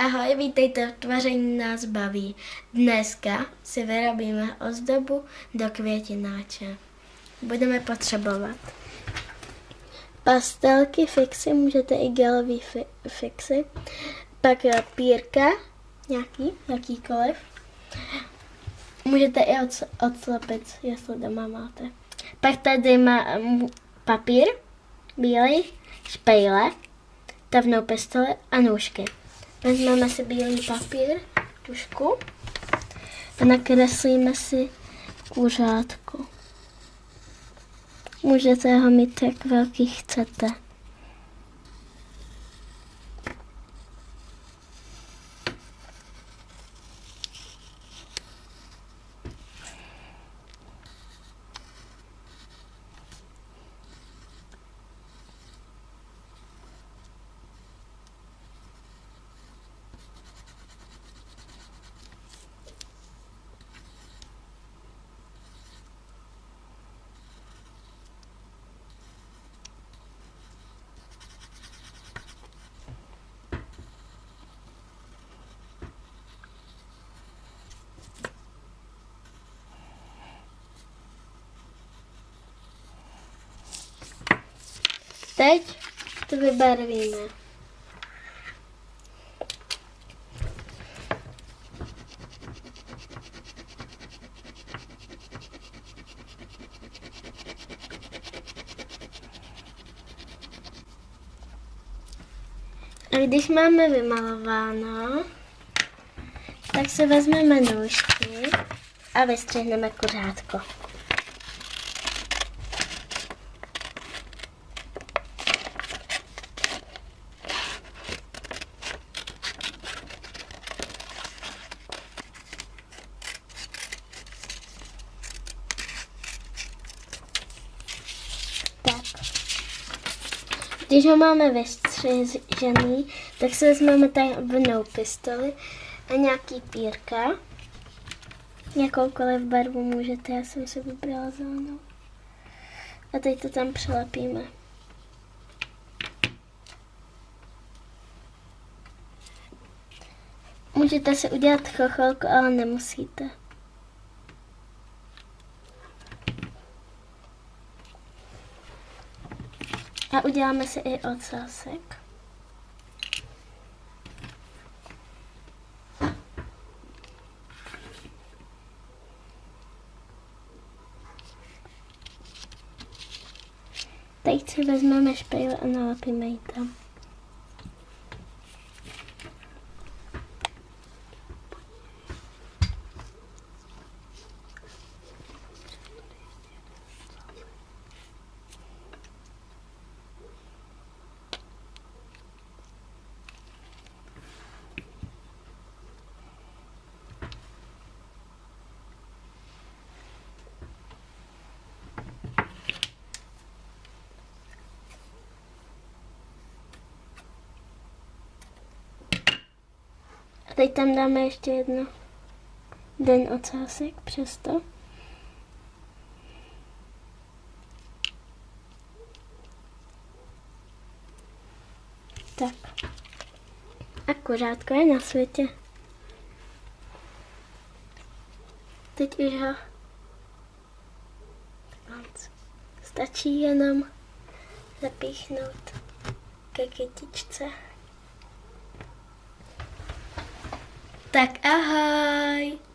Ahoj, vítejte v Tvaření nás baví. Dneska si vyrobíme ozdobu do květináče. Budeme potřebovat pastelky, fixy, můžete i gelový fi- fixy, pak pírka, nějaký, jakýkoliv. Můžete i od, odslepit, jestli doma máte. Pak tady má um, papír, bílý, špejle, tavnou pistoli a nůžky. Vezmeme si bílý papír, tušku a nakreslíme si kuřátko. Můžete ho mít, jak velký chcete. Teď to vybarvíme. A když máme vymalováno, tak si vezmeme nůžky a vystřihneme kuřátko. Tak. Když ho máme vystřižený, tak si vezmeme tajemnou pistoli a nějaký pírka. Jakoukoliv barvu můžete, já jsem si vybrala zelenou. A teď to tam přilepíme. Můžete si udělat chocholku, ale nemusíte. A uděláme si i ocásek. Teď si vezmeme špejle a nalepíme ji tam. Teď tam dáme ještě jedno den ocásek přesto. Tak. A kuřátko je na světě. Teď už ho stačí jenom zapíchnout ke kytičce. Tak ahoj!